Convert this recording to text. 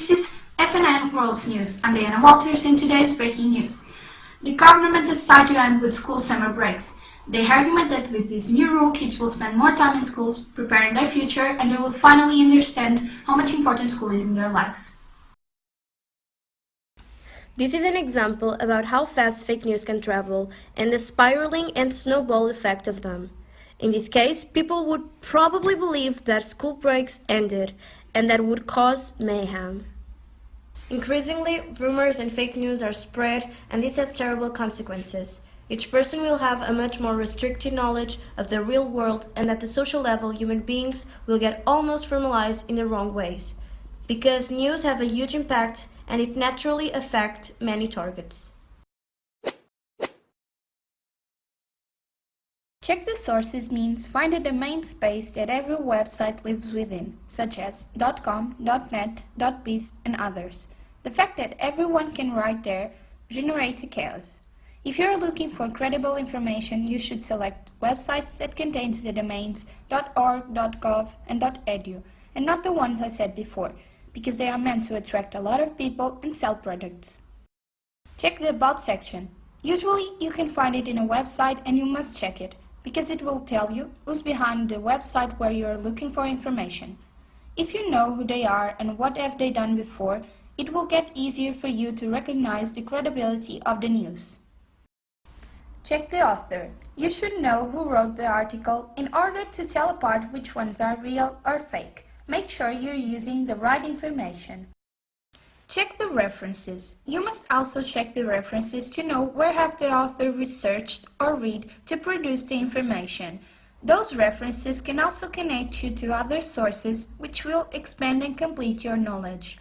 This is FNN World News. I'm Diana Walters in today's breaking news. The government decided to end with school summer breaks. They argument that with this new rule, kids will spend more time in schools preparing their future and they will finally understand how much important school is in their lives. This is an example about how fast fake news can travel and the spiraling and snowball effect of them. In this case, people would probably believe that school breaks ended and that would cause mayhem. Increasingly, rumors and fake news are spread and this has terrible consequences. Each person will have a much more restricted knowledge of the real world and at the social level human beings will get almost formalized in the wrong ways. Because news have a huge impact and it naturally affects many targets. Check the sources means find a domain space that every website lives within, such as .com, .net, .biz and others. The fact that everyone can write there generates a chaos. If you are looking for credible information, you should select websites that contains the domains .org, .gov and .edu, and not the ones I said before, because they are meant to attract a lot of people and sell products. Check the About section. Usually you can find it in a website and you must check it because it will tell you who's behind the website where you are looking for information. If you know who they are and what have they done before, it will get easier for you to recognize the credibility of the news. Check the author. You should know who wrote the article in order to tell apart which ones are real or fake. Make sure you're using the right information. Check the references. You must also check the references to know where have the author researched or read to produce the information. Those references can also connect you to other sources which will expand and complete your knowledge.